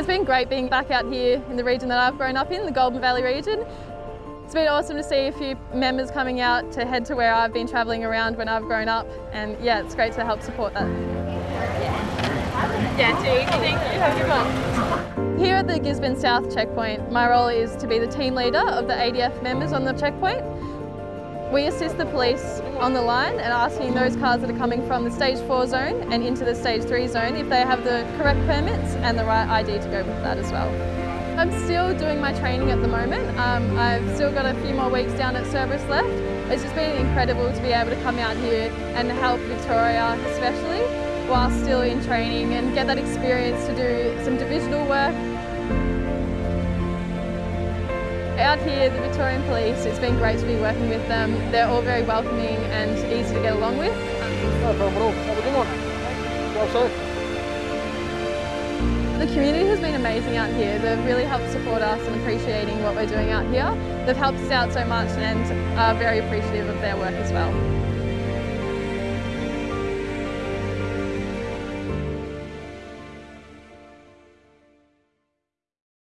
It's been great being back out here in the region that I've grown up in, the Golden Valley region. It's been awesome to see a few members coming out to head to where I've been travelling around when I've grown up and yeah, it's great to help support that. Yeah, too easy, thank you. Have a good one. Here at the Gisborne South checkpoint, my role is to be the team leader of the ADF members on the checkpoint. We assist the police on the line and asking those cars that are coming from the stage 4 zone and into the stage 3 zone if they have the correct permits and the right ID to go with that as well. I'm still doing my training at the moment. Um, I've still got a few more weeks down at Cerberus left. It's just been incredible to be able to come out here and help Victoria especially while still in training and get that experience to do some divisional work out here, the Victorian Police, it's been great to be working with them. They're all very welcoming and easy to get along with. All. Have a good safe. The community has been amazing out here. They've really helped support us and appreciating what we're doing out here. They've helped us out so much and are very appreciative of their work as well.